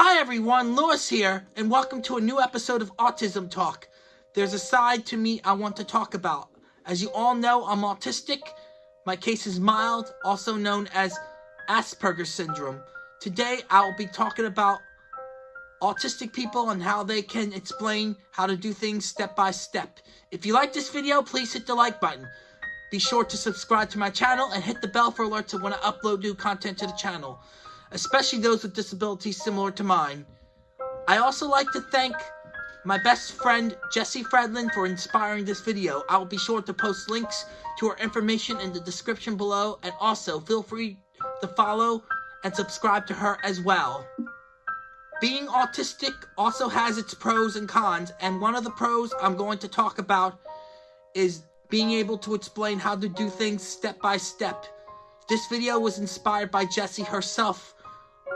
Hi everyone, Lewis here, and welcome to a new episode of Autism Talk. There's a side to me I want to talk about. As you all know, I'm autistic. My case is mild, also known as Asperger's syndrome. Today, I will be talking about autistic people and how they can explain how to do things step by step. If you like this video, please hit the like button. Be sure to subscribe to my channel and hit the bell for alerts when I upload new content to the channel especially those with disabilities similar to mine. I also like to thank my best friend Jesse Fredlin for inspiring this video. I will be sure to post links to her information in the description below and also feel free to follow and subscribe to her as well. Being autistic also has its pros and cons and one of the pros I'm going to talk about is being able to explain how to do things step by step. This video was inspired by Jessie herself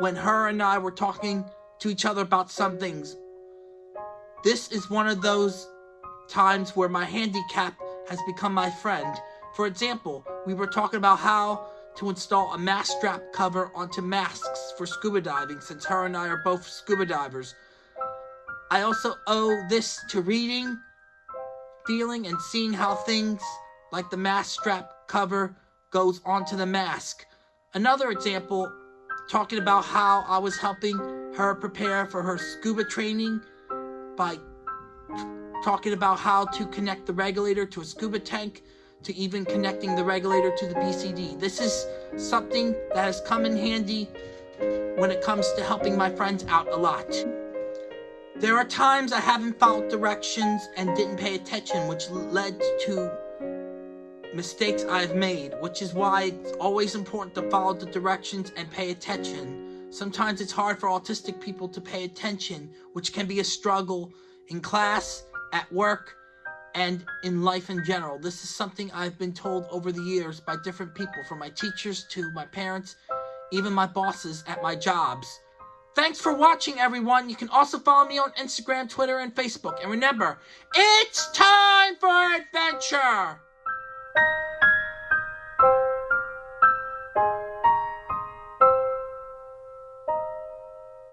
when her and I were talking to each other about some things. This is one of those times where my handicap has become my friend. For example, we were talking about how to install a mask strap cover onto masks for scuba diving since her and I are both scuba divers. I also owe this to reading, feeling, and seeing how things like the mask strap cover goes onto the mask. Another example talking about how I was helping her prepare for her scuba training by talking about how to connect the regulator to a scuba tank to even connecting the regulator to the BCD. This is something that has come in handy when it comes to helping my friends out a lot. There are times I haven't followed directions and didn't pay attention, which led to mistakes I've made, which is why it's always important to follow the directions and pay attention. Sometimes it's hard for autistic people to pay attention, which can be a struggle in class, at work, and in life in general. This is something I've been told over the years by different people, from my teachers to my parents, even my bosses at my jobs. Thanks for watching, everyone. You can also follow me on Instagram, Twitter, and Facebook. And remember, it's time for adventure! You